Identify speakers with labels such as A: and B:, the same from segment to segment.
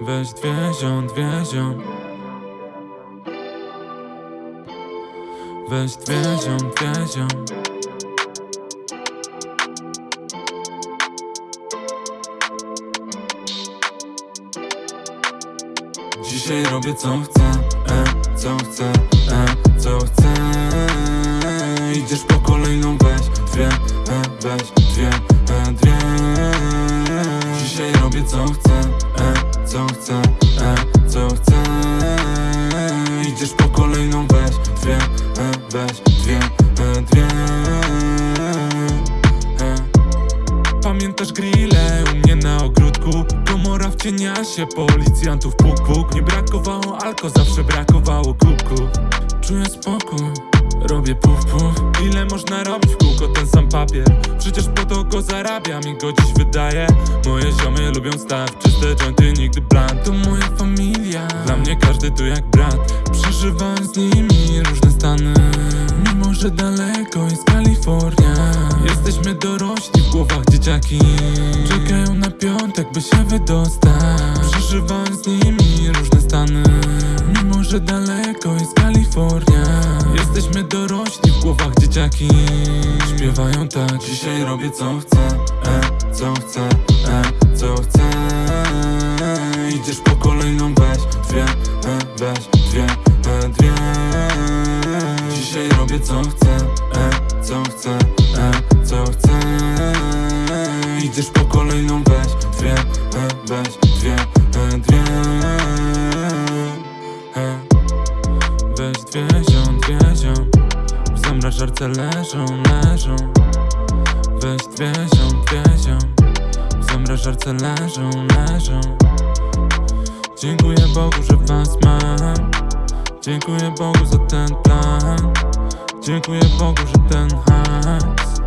A: Weź dwie ziom, dwie ziom. Weź dwie ziom, dwie ziom. Dzisiaj robię co chcę, e, co chcę, e, co chcę. Idziesz po kolejną weź dwie, e, weź co chcę, e, co chcę. Idziesz po kolejną weź dwie, e, weź dwie, e, dwie. E. Pamiętasz grille u mnie na ogródku? Komora w cieniasie, policjantów puk puk Nie brakowało alko, zawsze brakowało kubków. Czuję spokój, robię puf puf. Ile można robić w kółko ten sam papier? Przecież po to go zarabiam i go dziś wydaję. Moje ziomy lubią stać, czyste jointy, nigdy blunt To moja familia, dla mnie każdy tu jak brat. Przeżywam z nimi różne stany. Mimo, że daleko jest Kalifornia. Jesteśmy dorośli, w głowach dzieciaki. Czekają na piątek, by się wydostać. Przeżywam z nimi że daleko jest Kalifornia. Jesteśmy dorośli, w głowach dzieciaki. Śpiewają tak. Dzisiaj robię co chcę, e, co chcę, e, co chcę. Idziesz po kolejną weź dwie, e, weź dwie, e, dwie. Dzisiaj robię co chcę, Weź dwie ziom, dwie ziom leżą, leżą. Weź dwie ziom, dwie ziom leżą, leżą. Dziękuję Bogu, że was mam. Dziękuję Bogu za ten plan. Dziękuję Bogu, że ten hajs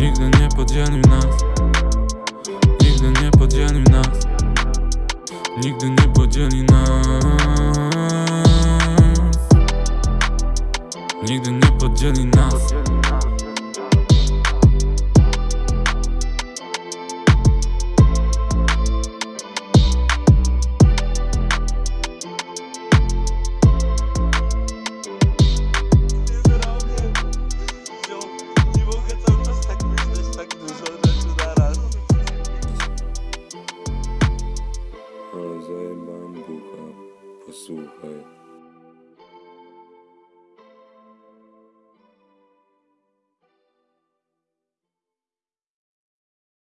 A: Nigdy nie podzielił nas. Nigdy nie podzielił nas. Nigdy nie podzieli nas podzieli nas zajebałem bucha, posłuchaj.